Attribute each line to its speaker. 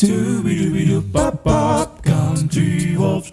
Speaker 1: Doobie doobie doo pop pop, country wolves.